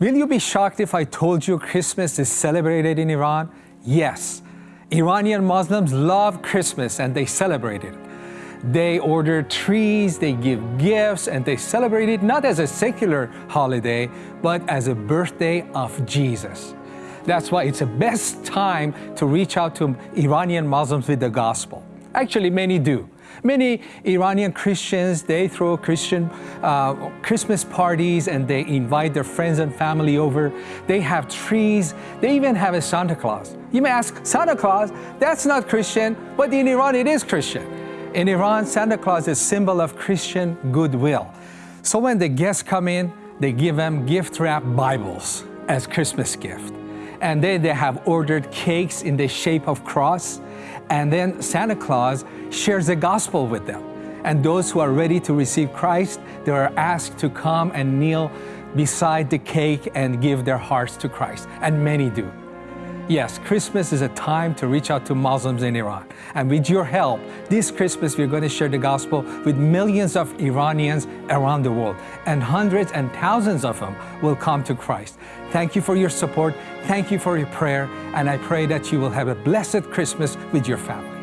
Will you be shocked if I told you Christmas is celebrated in Iran? Yes. Iranian Muslims love Christmas and they celebrate it. They order trees, they give gifts, and they celebrate it not as a secular holiday, but as a birthday of Jesus. That's why it's the best time to reach out to Iranian Muslims with the gospel. Actually, many do. Many Iranian Christians, they throw Christian uh, Christmas parties and they invite their friends and family over. They have trees. They even have a Santa Claus. You may ask, Santa Claus, that's not Christian, but in Iran it is Christian. In Iran, Santa Claus is a symbol of Christian goodwill. So when the guests come in, they give them gift-wrapped Bibles as Christmas gift. And then they have ordered cakes in the shape of cross. And then Santa Claus shares the gospel with them. And those who are ready to receive Christ, they are asked to come and kneel beside the cake and give their hearts to Christ. And many do. Yes, Christmas is a time to reach out to Muslims in Iran. And with your help, this Christmas we're going to share the gospel with millions of Iranians around the world. And hundreds and thousands of them will come to Christ. Thank you for your support. Thank you for your prayer. And I pray that you will have a blessed Christmas with your family.